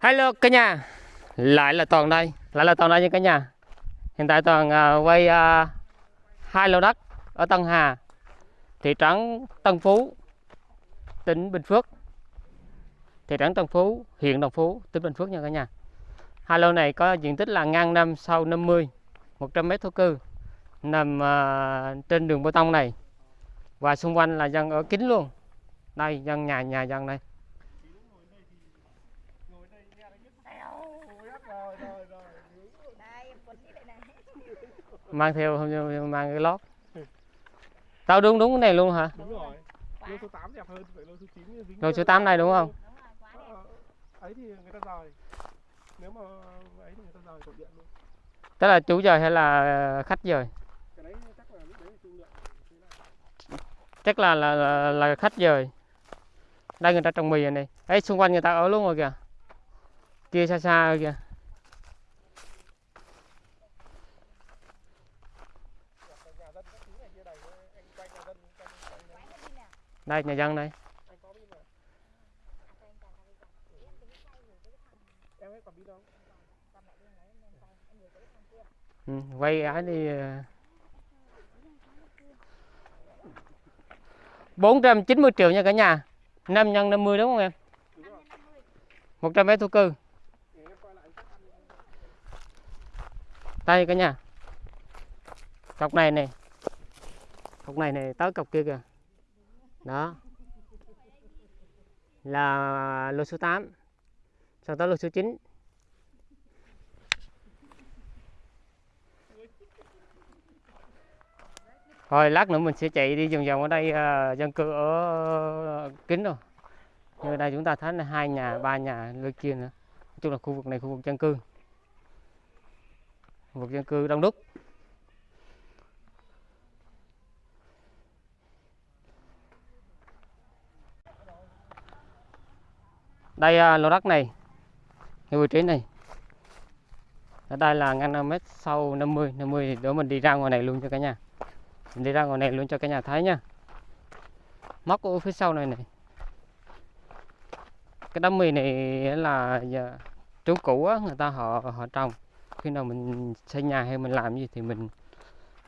Hello cả nhà. Lại là Toàn đây Lại là Toàn đây nha cả nhà. Hiện tại Toàn uh, quay uh, hai lô đất ở Tân Hà Thị trấn Tân Phú Tỉnh Bình Phước. Thị trấn Tân Phú huyện Đồng Phú tỉnh Bình Phước nha cả nhà. Hai lô này có diện tích là ngang năm sau 50 100 mét thổ cư Nằm uh, trên đường bê tông này. Và xung quanh là dân ở kín luôn. Đây dân nhà nhà dân Đây, em quấn cái này này mang theo không mang cái lót. Tao đúng đúng cái này luôn hả? Đúng rồi. Lô số 8 đẹp hơn vậy lô số 9 dính lô số 8 này đúng không? Đúng rồi, quá đẹp. Ờ, ấy thì người ta rời. Nếu mà ấy thì người ta rời cột điện luôn. Tức là chủ dời hay là khách dời cái đấy chắc là lúc đấy trung lượng. Chắc là là, là, là khách dời đây người ta trồng mì rồi này. Ấy xung quanh người ta ở luôn rồi kìa. Kia xa xa rồi kìa nhà dân các thứ này kia đầy anh quay nhà dân quanh quanh Quán nó đi nào. đây nhà dân đây anh có pin mà À, cho anh cầm cái cầm. Em tính xoay rồi cái thằng em ấy còn pin không cầm lại bên đấy em lên tay. Em đây nhà dân đây. Ừ, quay ấy đi ờ. 490 triệu nha cả nhà. 5 nhân 50 đúng không em? đúng rồi 550. 100 mét thổ cư. Đây cả nhà. Cọc này này cọc này này tới cọc kia kìa đó. Là lô số 8 sau đó lô số 9 rồi lát nữa mình sẽ chạy đi vòng vòng ở đây uh, dân cư ở ờ, kín rồi như đây chúng ta thấy là hai nhà ba nhà nơi kia nữa. Nói chung là khu vực này khu vực dân cư. Khu vực dân cư đông đúc. Đây à, lô đất này. Cái vị trí này. Ở đây là ngăn 5 mét sau 50 50 thì để mình đi ra ngoài này luôn cho cả nhà. Mình đi ra ngoài này luôn cho cả nhà thấy nha. Móc ở phía sau này này. Cái đám mì này là à, giờ cũ á, người ta họ họ trồng. Khi nào mình xây nhà hay mình làm gì thì mình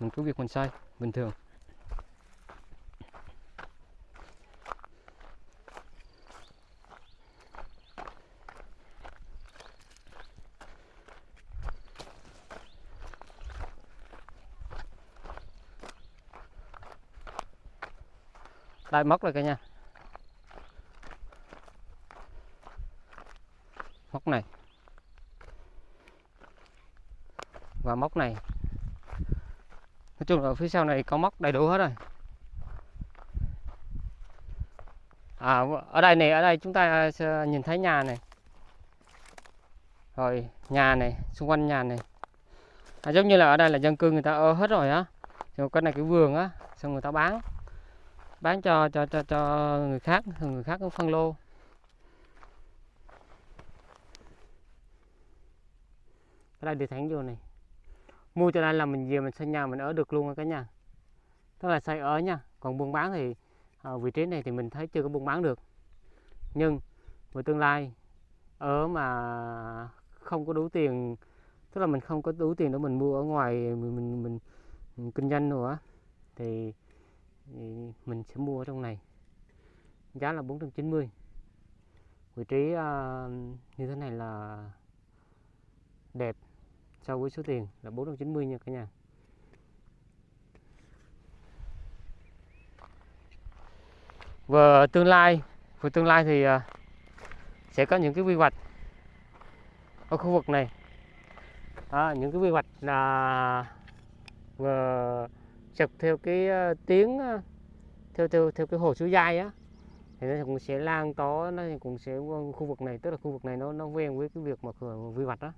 mình cứ việc mình xây bình thường. Đây móc rồi cả nhà. Móc này. Và móc này. Nói chung là ở phía sau này có móc đầy đủ hết rồi. À ở đây này ở đây chúng ta sẽ nhìn thấy nhà này. Rồi nhà này xung quanh nhà này. À, giống như là ở đây là dân cư người ta ở hết rồi á. Rồi cái này cái vườn á xong người ta bán bán cho cho cho cho người khác người khác cũng phân lô. Ở đây đi thẳng vô này. Mua cho đây là mình về mình xây nhà mình ở được luôn á cả nhà. Tức là xây ở nha còn buôn bán thì ở vị trí này thì mình thấy chưa có buôn bán được. Nhưng về tương lai ở mà không có đủ tiền tức là mình không có đủ tiền để mình mua ở ngoài mình mình, mình, mình kinh doanh nữa thì mình sẽ mua ở trong này. Giá là 490 vị trí uh, như thế này là đẹp so với số tiền là 490 nha cả nhà. Và tương lai về tương lai thì uh, sẽ có những cái quy hoạch ở khu vực này. À, những cái quy hoạch là ờ, vừa chụp theo cái uh, tiếng uh, theo theo theo cái hồ suối dai á, thì nó cũng sẽ lan tỏa, nó cũng sẽ khu vực này, tức là khu vực này nó nó quen với cái việc mà vừa vi vặt đó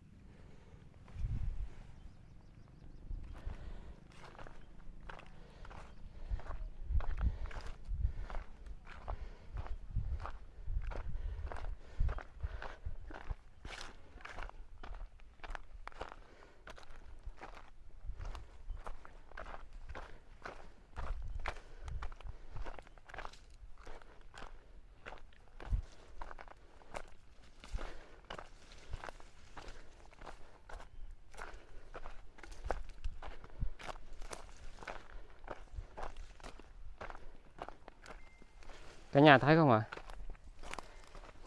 cả nhà thấy không ạ?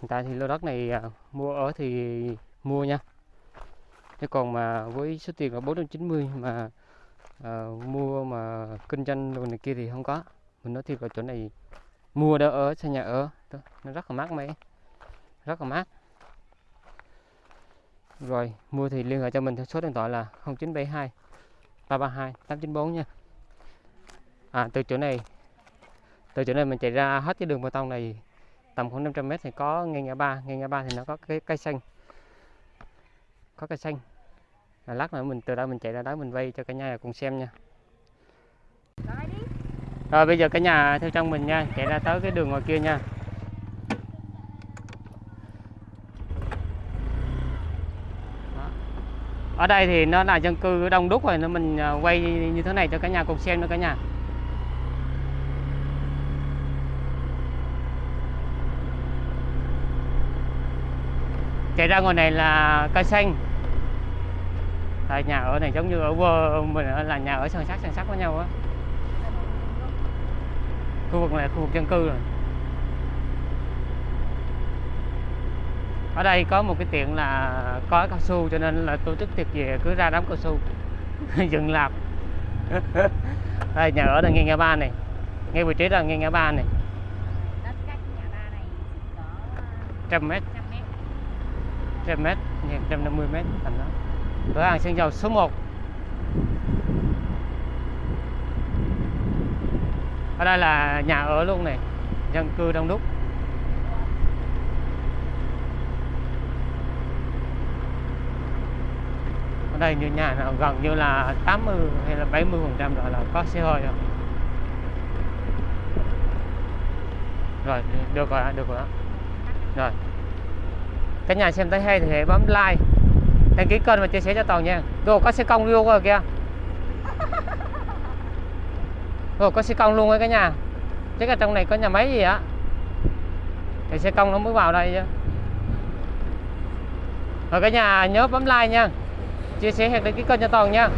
Hiện tại thì lô đất này à, mua ở thì mua nha. Chứ còn mà với số tiền là 490 mà à, mua mà kinh doanh đồ này kia thì không có. Mình nói thiệt là chỗ này mua để ở xây nhà ở Đó, nó rất là mát mẻ rất là mát. Rồi mua thì liên hệ cho mình theo số điện thoại là 0972 332 894 nha. À từ chỗ này từ chỗ này mình chạy ra hết cái đường bê tông này tầm khoảng 500 mét thì có ngay ngã ba. Ngay ngã ba thì nó có cái cây xanh. Có cây xanh. Là lát nữa mình, từ đó mình chạy ra đó mình vay cho cả nhà cùng xem nha. Rồi, bây giờ cả nhà theo trong mình nha. Chạy ra tới cái đường ngoài kia nha. Ở đây thì nó là dân cư đông đúc rồi, nên mình à, quay như thế này cho cả nhà cùng xem nữa cả nhà. Chạy ra ngoài này là cây xanh. Tại nhà ở này giống như ở quê mình là nhà ở san sát san sát với nhau á. Khu vực này khu vực dân cư rồi. Ở đây có một cái tiệm là có cao su cho nên là tổ chức tiệc về cứ ra đám cao su dựng lạp. Đây nhà ở là ngay ngã ba này. Ngay vị trí là ngay ngã ba này. Có trăm mét 100 mét. 150 mét thành đó. Cửa hàng xăng dầu số 1 ở đây là nhà ở luôn này, dân cư đông đúc. Ở đây như nhà nào gần như là 80 hay là 70 phần trăm rồi là có xe hơi rồi rồi, được rồi được rồi. Rồi cả nhà xem thấy hay thì hãy bấm like, đăng ký kênh và chia sẻ cho toàn nha. Rồi có xe công luôn rồi kìa. Rồi có xe công luôn ấy cả nhà. Chắc là trong này có nhà máy gì á. Thì xe công nó mới vào đây chứ. Rồi cả nhà nhớ bấm like nha. Chia sẻ hẹn đăng ký kênh cho toàn nha.